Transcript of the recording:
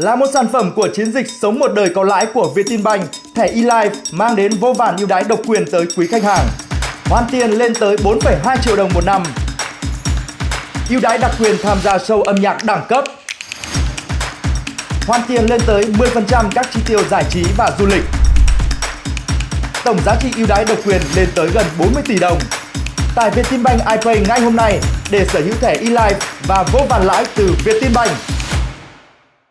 Là một sản phẩm của chiến dịch Sống một đời có lãi của Vietinbank, thẻ eLife mang đến vô vàn ưu đãi độc quyền tới quý khách hàng. Hoàn tiền lên tới 4,2 triệu đồng một năm. ưu đãi đặc quyền tham gia show âm nhạc đẳng cấp. Hoàn tiền lên tới 10% các chi tiêu giải trí và du lịch. Tổng giá trị ưu đãi độc quyền lên tới gần 40 tỷ đồng. Tải Vietinbank iPay ngay hôm nay để sở hữu thẻ eLife và vô vàn lãi từ Vietinbank.